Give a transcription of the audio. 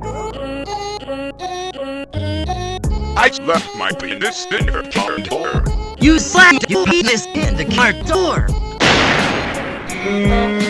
I left my penis in her car door. You slammed your penis in the car door! Mm.